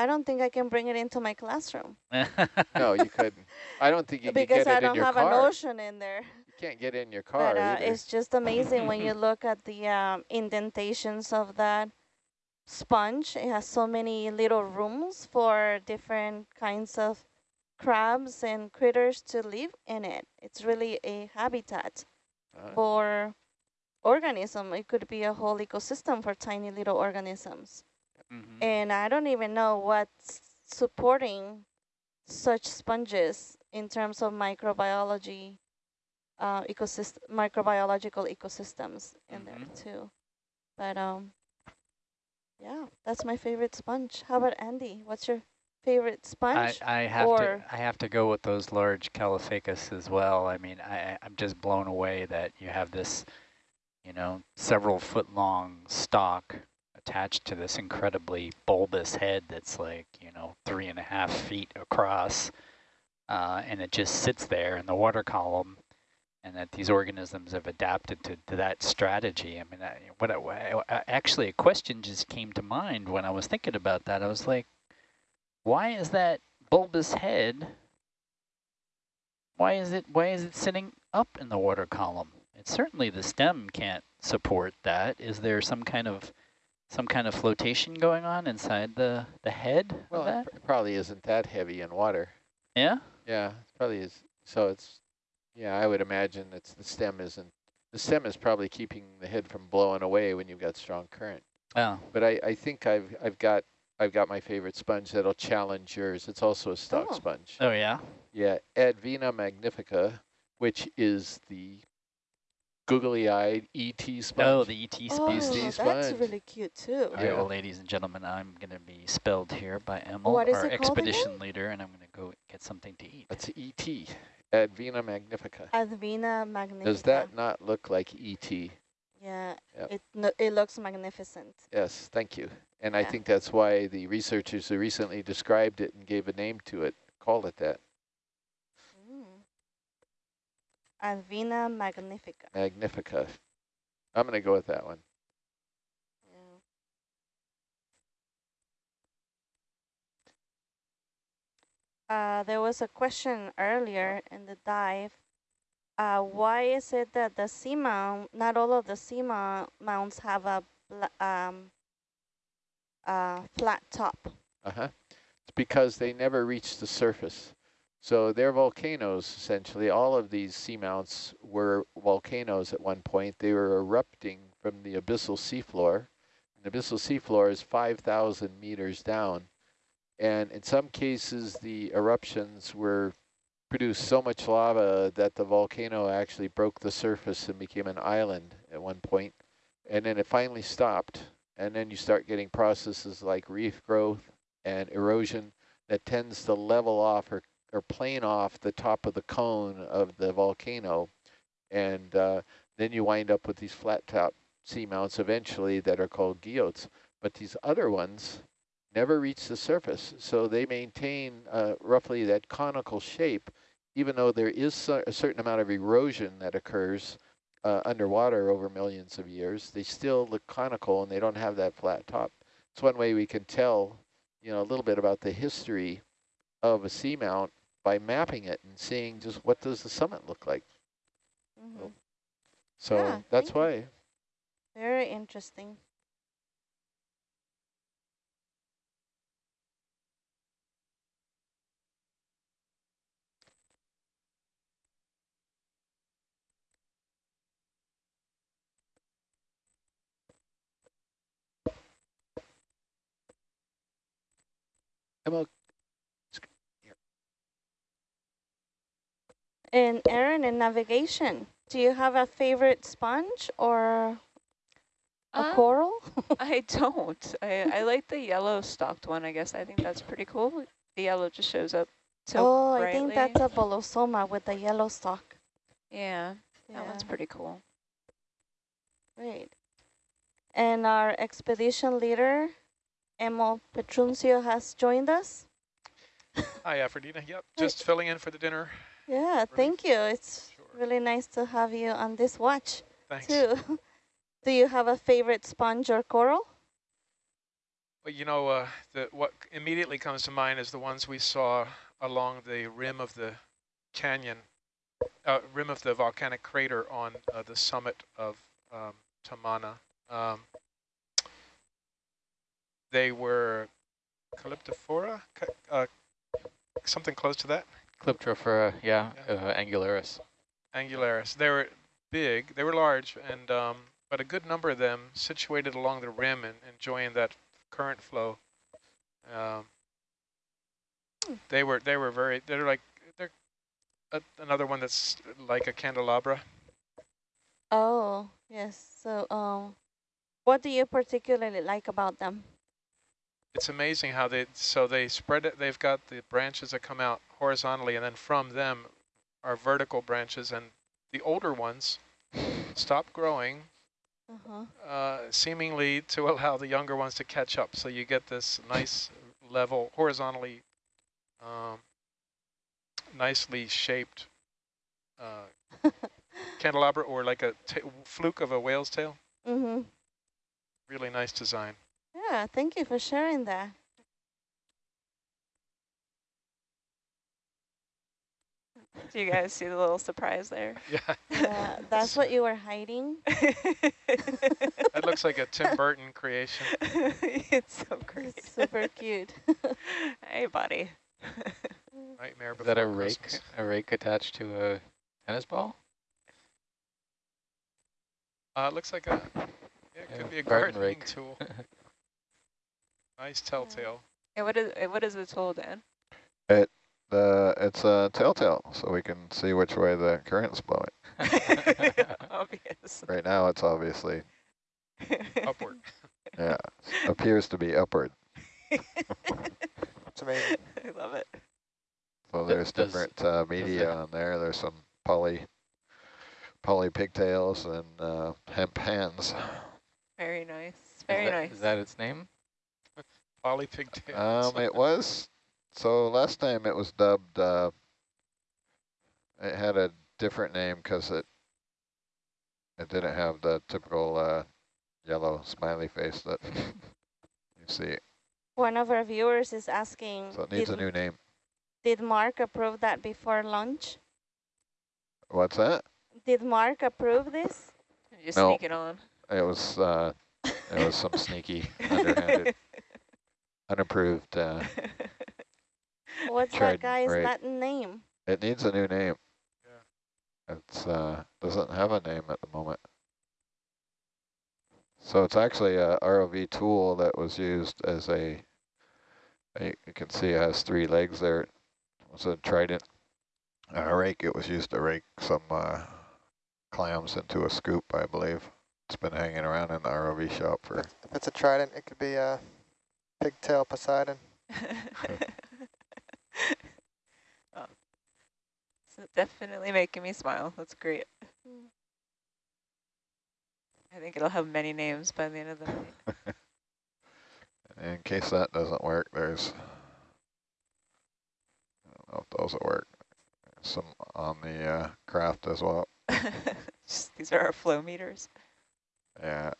Speaker 5: I don't think I can bring it into my classroom
Speaker 1: No, you couldn't. I don't think you can
Speaker 5: because
Speaker 1: get it in there.
Speaker 5: Because I don't
Speaker 1: your
Speaker 5: have an
Speaker 1: car.
Speaker 5: ocean in there.
Speaker 1: You can't get it in your car
Speaker 5: But uh, it's just amazing when you look at the um, indentations of that sponge. It has so many little rooms for different kinds of crabs and critters to live in it. It's really a habitat
Speaker 1: Uh,
Speaker 5: for organism. It could be a whole ecosystem for tiny little organisms.
Speaker 3: Mhm.
Speaker 5: And I don't even know what's supporting such sponges in terms of microbiology, uh, ecosystem, microbiological ecosystems in there
Speaker 3: Mhm.
Speaker 5: too. But um, yeah, that's my favorite sponge. How about Andy? What's your favorite sponge?
Speaker 3: I have
Speaker 5: or-
Speaker 3: to I have to go with those large Caulophacus as well. I mean, I, I- I'm just blown away that you have this, you know, several foot long stalk attached to this incredibly bulbous head that's like, you know, three and a half feet across. Uh, and it just sits there in the water column and that these organisms have adapted to, to that strategy. I mean, I, what I, I- actually a question just came to mind when I was thinking about that. I was like, why is that bulbous head, why is it, why is it sitting up in the water column? It certainly the stem can't support that. Is there some kind of, some kind of flotation going on inside the, the head
Speaker 1: well,
Speaker 3: of
Speaker 1: it
Speaker 3: that?
Speaker 1: pr- probably isn't that heavy in water.
Speaker 3: Yeah?
Speaker 1: Yeah, it probably is. So it's, yeah, I would imagine it's the stem isn't, the stem is probably keeping the head from blowing away when you've got strong current.
Speaker 3: Oh,
Speaker 1: But I, I think I've, I've got, I've got my favorite sponge that'll challenge yours. It's also a stock
Speaker 5: Oh.
Speaker 1: sponge.
Speaker 3: oh yeah?
Speaker 1: Yeah, Advena magnifica, which is the googly-eyed ET sponge.
Speaker 3: Oh, the ET
Speaker 5: oh,
Speaker 3: species.
Speaker 5: that's
Speaker 1: sponge.
Speaker 5: really cute too.
Speaker 3: All right,
Speaker 1: Yeah.
Speaker 3: well, ladies and gentlemen, I'm going to be spelled here by Emil,
Speaker 5: What is
Speaker 3: our
Speaker 5: it again?
Speaker 3: expedition leader, and I'm going to go get something to eat.
Speaker 1: That's ET, Advena magnifica.
Speaker 5: Advena magnifica.
Speaker 1: Does that not look like ET?
Speaker 5: Yeah,
Speaker 1: Yep.
Speaker 5: it no, it looks magnificent.
Speaker 1: Yes, thank you. And I think that's why the researchers who recently described it and gave a name to it called it that,
Speaker 5: Mm. Advena magnifica.
Speaker 1: magnifica. I'm going to go with that one.
Speaker 5: Yeah. Uh, there was a question earlier in the dive. Uh, why is it that the seamount, not all of the seamount mounts have a um, uh, flat top?
Speaker 1: Uh-huh. It's because they never reach the surface. So they're volcanoes, essentially. All of these seamounts were volcanoes at one point. They were erupting from the abyssal seafloor. The abyssal seafloor is 5,000 meters down. And in some cases, the eruptions were produced so much lava that the volcano actually broke the surface and became an island at one point. and then it finally stopped. And then you start getting processes like reef growth and erosion that tends to level off or, or plane off the top of the cone of the volcano. And uh, then you wind up with these flat top seamounts eventually that are called guyots. But these other ones never reach the surface. So they maintain uh, roughly that conical shape, even though there is a certain amount of erosion that occurs uh, underwater over millions of years, they still look conical and they don't have that flat top. It's one way we can tell, you know, a little bit about the history of a seamount by mapping it and seeing just what does the summit look like.
Speaker 5: Mm -hmm.
Speaker 1: So
Speaker 5: yeah,
Speaker 1: that's why. You.
Speaker 5: Very interesting.
Speaker 1: Emma,
Speaker 5: and Aaron, in navigation, do you have a favorite sponge or a
Speaker 6: Um,
Speaker 5: coral?
Speaker 6: I don't. I, I like the yellow stalked one, I guess. I think that's pretty cool. The yellow just shows up so
Speaker 5: oh,
Speaker 6: brightly.
Speaker 5: I think that's a bolosoma with the yellow stalk.
Speaker 6: Yeah,
Speaker 5: Yeah,
Speaker 6: that one's pretty cool.
Speaker 5: great. And our expedition leader, Emo Petruncio, has joined us.
Speaker 8: Hi, Aphrodina. Yep, just filling in for the dinner.
Speaker 5: Yeah, thank you. It's
Speaker 8: Sure.
Speaker 5: really nice to have you on this watch
Speaker 8: Thanks.
Speaker 5: too. Do you have a favorite sponge or coral?
Speaker 8: Well, you know, uh, the, what immediately comes to mind is the ones we saw along the rim of the canyon, uh, rim of the volcanic crater on uh, the summit of um, Tamana. Um, they were Calyptophora, Ca- uh, something close to that,
Speaker 9: Calyptrophora, yeah,
Speaker 8: Yeah.
Speaker 9: uh, angularis.
Speaker 8: angularis. They were big, they were large, and um, but a good number of them situated along the rim and enjoying that current flow. Um, they were they were very they're like they're a, another one that's like a candelabra.
Speaker 5: Oh, yes. So, um, what do you particularly like about them?
Speaker 8: It's amazing how they so they spread it. They've got the branches that come out horizontally, and then from them are vertical branches, and the older ones stop growing
Speaker 5: Uh-huh.
Speaker 8: uh, seemingly to allow the younger ones to catch up. So you get this nice level, horizontally, um, nicely shaped uh, candelabra or like a fluke of a whale's tail.
Speaker 5: Mm-hmm.
Speaker 8: Really nice design.
Speaker 5: Yeah, thank you for sharing that.
Speaker 6: Do you guys see the little surprise there?
Speaker 8: Yeah,
Speaker 5: Yeah, that's what you were hiding.
Speaker 8: that looks like a Tim Burton creation.
Speaker 6: it's so great.
Speaker 5: It's super cute.
Speaker 6: hey, buddy.
Speaker 8: Nightmare
Speaker 9: Is that a rake, a rake attached to a tennis ball?
Speaker 8: Uh, it looks like a, yeah, it
Speaker 9: Yeah,
Speaker 8: could be a
Speaker 9: garden
Speaker 8: gardening
Speaker 9: rake.
Speaker 8: tool. Nice telltale.
Speaker 6: And what is what is the tool, Dan?
Speaker 10: The it's a telltale, so we can see which way the current's blowing.
Speaker 6: Obvious.
Speaker 10: Right now, it's obviously
Speaker 8: Upward.
Speaker 10: yeah appears to be upward.
Speaker 6: it's amazing. I love it.
Speaker 10: So there's
Speaker 9: does-
Speaker 10: different uh, media on there. There's some poly poly pigtails and uh, hemp hands.
Speaker 6: Very nice.
Speaker 9: Is
Speaker 6: Very
Speaker 9: that-
Speaker 6: nice.
Speaker 9: Is that its name?
Speaker 8: Poly pigtails.
Speaker 10: Um, it was so last time it was dubbed. Uh, it had a different name because it it didn't have the typical uh, yellow smiley face that you see.
Speaker 5: One of our viewers is asking,
Speaker 10: So it needs
Speaker 5: did,
Speaker 10: a new name.
Speaker 5: did Mark approve that before lunch?
Speaker 10: What's that?
Speaker 5: Did Mark approve this?
Speaker 6: Just
Speaker 10: No.
Speaker 6: sneak it on.
Speaker 10: It was uh, it was some sneaky, underhanded, unapproved. Uh,
Speaker 5: What's
Speaker 10: Tried
Speaker 5: that guy's
Speaker 10: right.
Speaker 5: Latin name?
Speaker 10: it needs a new name. Yeah. It's uh, doesn't have a name at the moment. So it's actually a ROV tool that was used as a, a you can see it has three legs there. It was a trident uh, rake. It was used to rake some uh, clams into a scoop, I believe. It's been hanging around in the ROV shop for.
Speaker 11: If it's a trident, it could be a pigtail Poseidon.
Speaker 6: oh. So definitely making me smile. That's great. I think it'll have many names by the end of the night.
Speaker 10: In case that doesn't work, there's. I don't know if those will work. There's some on the uh, craft as well.
Speaker 6: Just, these are our flow meters.
Speaker 10: Yeah.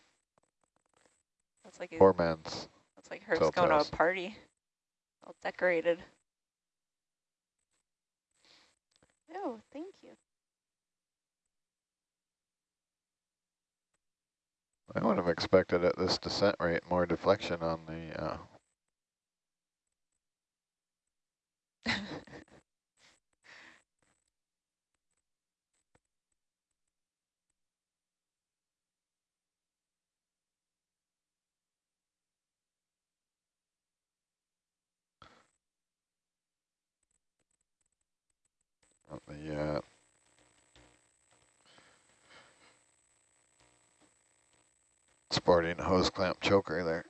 Speaker 6: That's like
Speaker 10: Poor man's.
Speaker 6: That's like Herb's going to a party, all decorated.
Speaker 5: Oh, thank you.
Speaker 10: I would have expected at this descent rate more deflection on the. Uh, on the uh, sporting hose clamp choker there.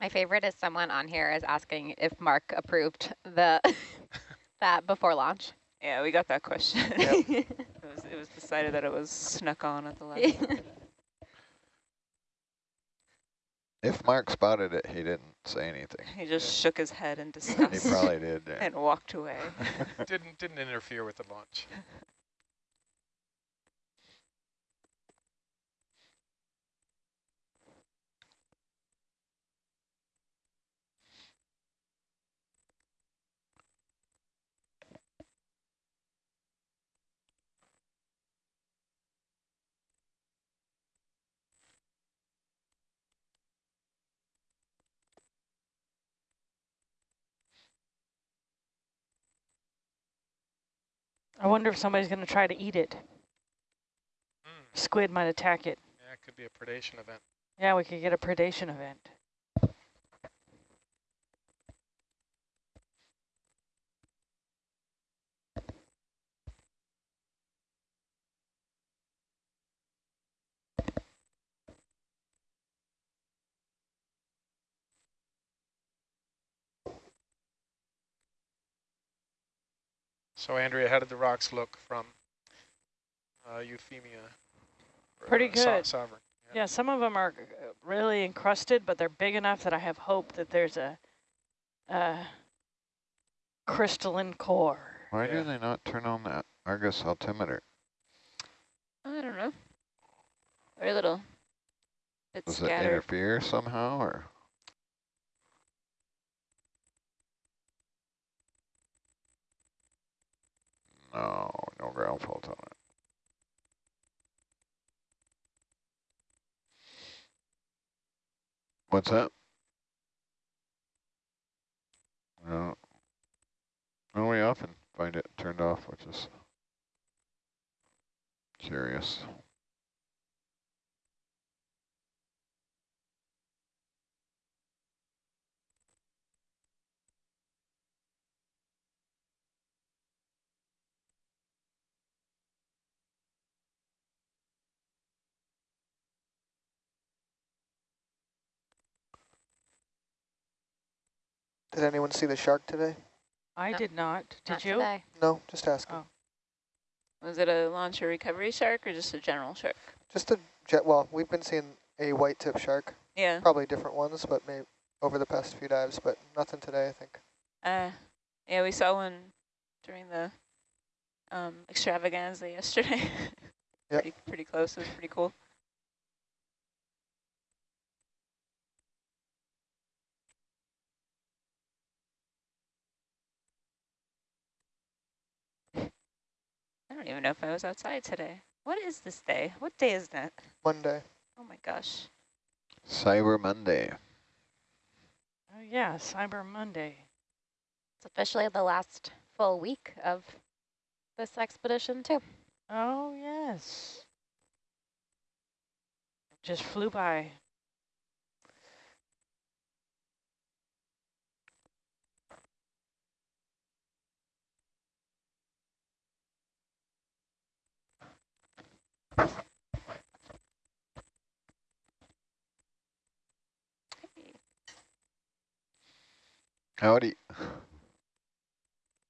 Speaker 12: My favorite is someone on here is asking if Mark approved the that before launch.
Speaker 6: Yeah, we got that question. it, was, it was decided that it was snuck on at the last.
Speaker 10: If Mark spotted it, he didn't say anything.
Speaker 6: He just shook his head in
Speaker 10: He
Speaker 6: disgust.
Speaker 10: probably did. yeah.
Speaker 6: And walked away.
Speaker 8: didn't didn't interfere with the launch.
Speaker 13: I wonder if somebody's going to try to eat it. Hmm. Squid might attack it.
Speaker 8: Yeah, it could be a predation event.
Speaker 13: Yeah, we could get a predation event.
Speaker 8: So Andrea, how did the rocks look from uh, Euphemia? or,
Speaker 13: Pretty
Speaker 8: uh, So-
Speaker 13: good.
Speaker 8: Sovereign.
Speaker 13: Yeah, some of them are uh, really encrusted, but they're big enough that I have hope that there's a, a crystalline core.
Speaker 10: Why do they not turn on that Argus altimeter?
Speaker 6: I don't know. Very little. Bit
Speaker 10: Does it interfere somehow, or? No, no ground fault on it. What's that? No. No, we often find it turned off, which is Curious.
Speaker 11: Did anyone see the shark today?
Speaker 13: I
Speaker 2: No.
Speaker 13: did not. Did
Speaker 2: Not
Speaker 13: you?
Speaker 2: today.
Speaker 11: No, just asking.
Speaker 13: Oh.
Speaker 6: Was it a launch or recovery shark or just a general shark?
Speaker 11: Just a jet. Well, we've been seeing a white tip shark.
Speaker 6: Yeah.
Speaker 11: Probably different ones, but maybe over the past few dives, but nothing today, I think.
Speaker 6: Uh, yeah, we saw one during the um, extravaganza yesterday.
Speaker 11: Yep.
Speaker 6: pretty, pretty close. It was pretty cool. I don't even know if I was outside today. What is this day? What day is that?
Speaker 11: Monday.
Speaker 6: Oh my gosh.
Speaker 10: Cyber Monday.
Speaker 13: Oh yeah, Cyber Monday.
Speaker 2: It's officially the last full week of this expedition too.
Speaker 13: Oh yes. Just flew by.
Speaker 10: Howdy.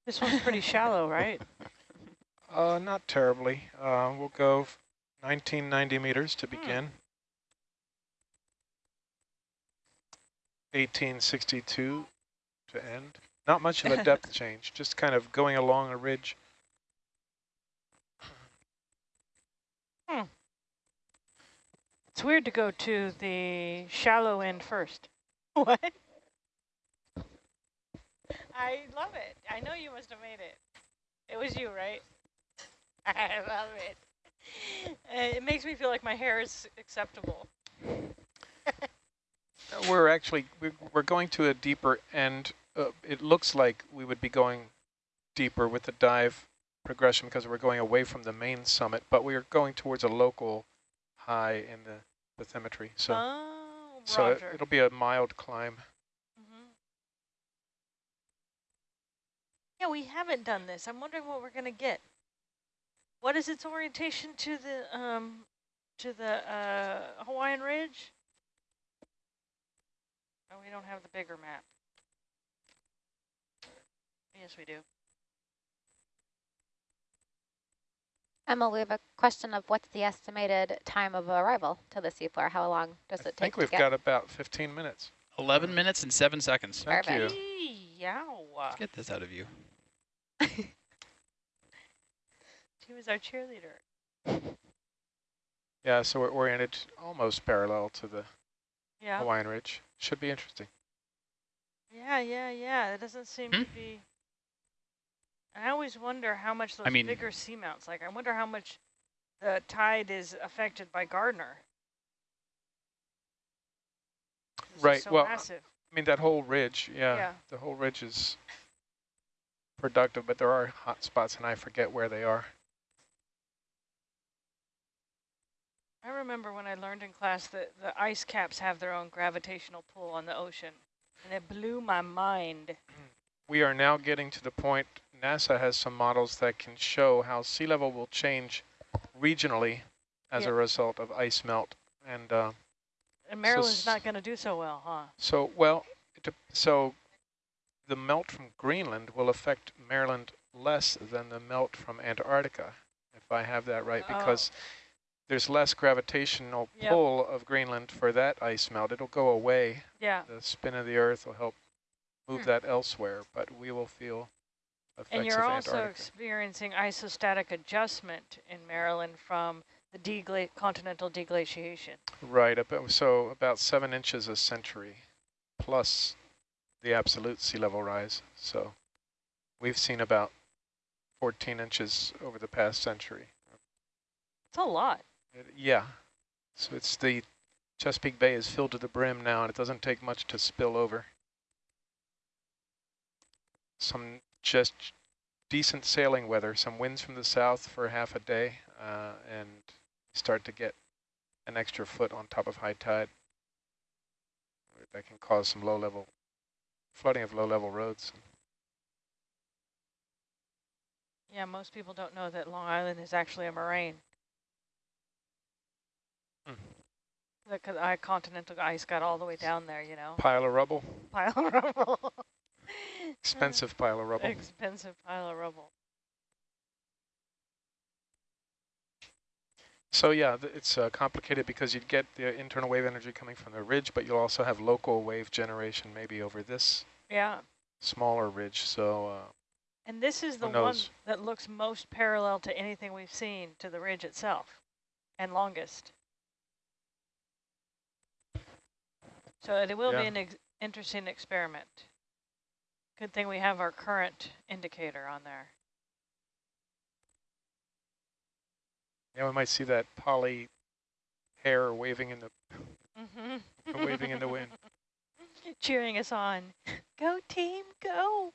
Speaker 13: This one's pretty shallow, right?
Speaker 8: Uh, not terribly. Uh, we'll go 1990 meters to begin. 1862 to end. Not much of a depth change, just kind of going along a ridge. Hmm.
Speaker 13: It's weird to go to the shallow end first. What? I love it. I know you must have made it. It was you, right? I love it. Uh, it makes me feel like my hair is acceptable.
Speaker 8: We're actually, we're, we're going to a deeper end. Uh, it looks like we would be going deeper with the dive progression because we're going away from the main summit, but we are going towards a local high in the bathymetry. So,
Speaker 13: oh,
Speaker 8: so it, it'll be a mild climb.
Speaker 13: Yeah, we haven't done this. I'm wondering what we're gonna get. What is its orientation to the um to the uh, Hawaiian Ridge? Oh, we don't have the bigger map. Yes, we do.
Speaker 2: Emma, we have a question of what's the estimated time of arrival to the seafloor? How long does
Speaker 8: I
Speaker 2: it take
Speaker 8: I
Speaker 2: think
Speaker 8: we've
Speaker 2: get?
Speaker 8: got about 15 minutes.
Speaker 4: 11 minutes and 7 seconds.
Speaker 8: Thank you.
Speaker 2: Perfect.
Speaker 13: Yow.
Speaker 4: Let's get this out of you.
Speaker 13: She was our cheerleader.
Speaker 8: Yeah, so we're oriented almost parallel to the
Speaker 13: Yeah.
Speaker 8: Hawaiian Ridge. Should be interesting.
Speaker 13: Yeah, yeah, yeah. It doesn't seem
Speaker 4: Hmm?
Speaker 13: to be. And I always wonder how much those
Speaker 4: mean-
Speaker 13: bigger seamounts, like I wonder how much the tide is affected by Gardner. it's
Speaker 8: Right,
Speaker 13: So
Speaker 8: well,
Speaker 13: massive.
Speaker 8: I mean, that whole ridge, yeah,
Speaker 13: Yeah.
Speaker 8: the whole ridge is productive, but there are hot spots, and I forget where they are.
Speaker 13: I remember when I learned in class that the ice caps have their own gravitational pull on the ocean, and it blew my mind.
Speaker 8: We are now getting to the point, NASA has some models that can show how sea level will change regionally as
Speaker 13: Yeah.
Speaker 8: a result of ice melt. And uh,
Speaker 13: And Maryland's
Speaker 8: s-
Speaker 13: not going to do so well, huh?
Speaker 8: so, well, so the melt from Greenland will affect Maryland less than the melt from Antarctica, if I have that right,
Speaker 13: Oh.
Speaker 8: because there's less gravitational
Speaker 13: Yep.
Speaker 8: pull of Greenland for that ice melt. It'll go away.
Speaker 13: Yeah.
Speaker 8: The spin of the Earth will help move
Speaker 2: Hmm.
Speaker 8: that elsewhere, but we will feel effects
Speaker 13: And you're also
Speaker 8: Antarctica.
Speaker 13: experiencing isostatic adjustment in Maryland from the degla continental deglaciation.
Speaker 8: Right, so about seven inches a century, plus the absolute sea level rise. So we've seen about 14 inches over the past century.
Speaker 13: It's a lot.
Speaker 8: It- yeah, so it's the Chesapeake Bay is filled to the brim now, and it doesn't take much to spill over. Some just decent sailing weather, some winds from the south for half a day, uh, and start to get an extra foot on top of high tide. That can cause some low-level flooding of low-level roads.
Speaker 13: Yeah, most people don't know that Long Island is actually a moraine.
Speaker 8: Hmm.
Speaker 13: The co- continental ice got all the way down there, you know.
Speaker 8: Pile of rubble,
Speaker 13: Pile of rubble.
Speaker 8: expensive pile of rubble.
Speaker 13: Expensive pile of rubble.
Speaker 8: So yeah, it's uh, complicated because you'd get the internal wave energy coming from the ridge, but you'll also have local wave generation maybe over this
Speaker 13: Yeah.
Speaker 8: smaller ridge. So uh,
Speaker 13: And this is the one that looks most parallel to anything we've seen to the ridge itself and longest. So it will
Speaker 8: Yeah.
Speaker 13: be an ex interesting experiment. Good thing we have our current indicator on there.
Speaker 8: Yeah, we might see that poly hair waving in the
Speaker 13: Mm
Speaker 8: waving in the wind.
Speaker 13: Cheering us on. Go team, go.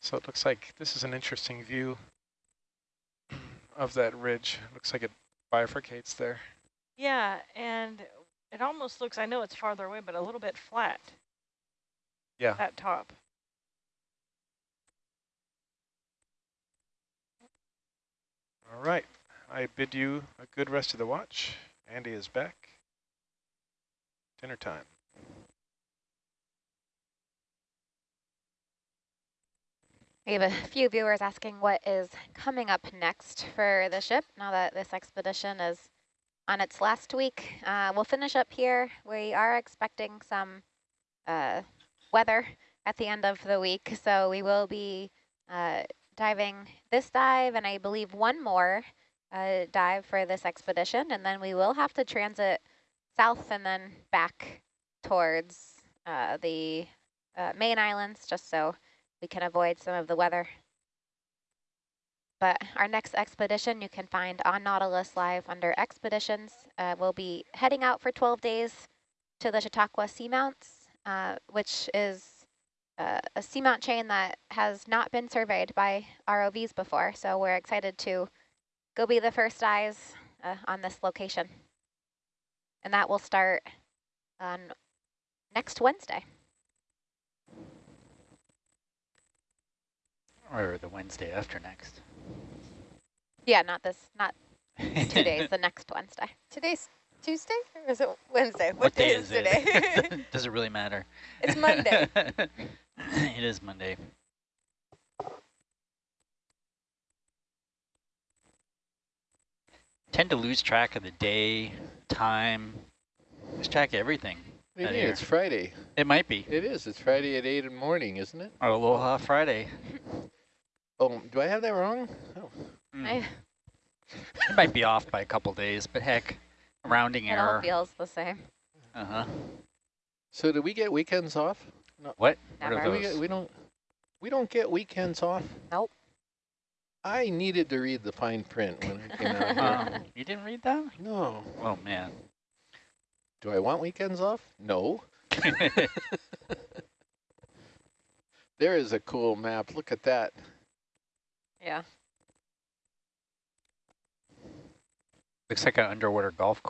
Speaker 8: So it looks like this is an interesting view of that ridge. Looks like it bifurcates there.
Speaker 13: Yeah, and it almost looks, I know it's farther away, but a little bit flat.
Speaker 8: Yeah.
Speaker 13: That top.
Speaker 8: All right. I bid you a good rest of the watch. Andy is back. Dinner time.
Speaker 12: We have a few viewers asking what is coming up next for the ship now that this expedition is on its last week. Uh, we'll finish up here. We are expecting some uh, weather at the end of the week, so we will be uh, diving this dive and I believe one more uh, dive for this expedition, and then we will have to transit south and then back towards uh, the uh, main islands just so we can avoid some of the weather. But our next expedition you can find on Nautilus Live under expeditions. Uh, we'll be heading out for 12 days to the Chautauqua Seamounts, uh, which is uh, a seamount chain that has not been surveyed by ROVs before. So we're excited to go be the first eyes uh, on this location. And that will start on next Wednesday.
Speaker 3: Or the Wednesday after next.
Speaker 12: Yeah, not this, not two days, the next Wednesday.
Speaker 2: Today's Tuesday or is it Wednesday?
Speaker 3: What, day, is
Speaker 2: today?
Speaker 3: it? Does it really matter?
Speaker 2: It's Monday.
Speaker 3: it is Monday. Tend to lose track of the day, time, lose track of everything.
Speaker 1: What do you
Speaker 3: out
Speaker 1: mean?
Speaker 3: here.
Speaker 1: It's Friday.
Speaker 3: It might be.
Speaker 1: It is. It's Friday at 8 in the morning, isn't it?
Speaker 3: Aloha Friday.
Speaker 1: Oh, do I have that wrong? Oh.
Speaker 3: Mm.
Speaker 12: I,
Speaker 3: It might be off by a couple days, but heck, rounding
Speaker 12: it all feels the same.
Speaker 3: Uh-huh.
Speaker 1: So do we get weekends off? No.
Speaker 3: What? What
Speaker 12: Never.
Speaker 3: are
Speaker 1: Do we, get, we don't. We don't get weekends off.
Speaker 12: Nope.
Speaker 1: I needed to read the fine print when I came out here.
Speaker 3: Oh, you didn't read that?
Speaker 1: No.
Speaker 3: Oh, man.
Speaker 1: Do I want weekends off? No. There is a cool map. Look at that.
Speaker 12: Yeah.
Speaker 3: Looks like an underwater golf course.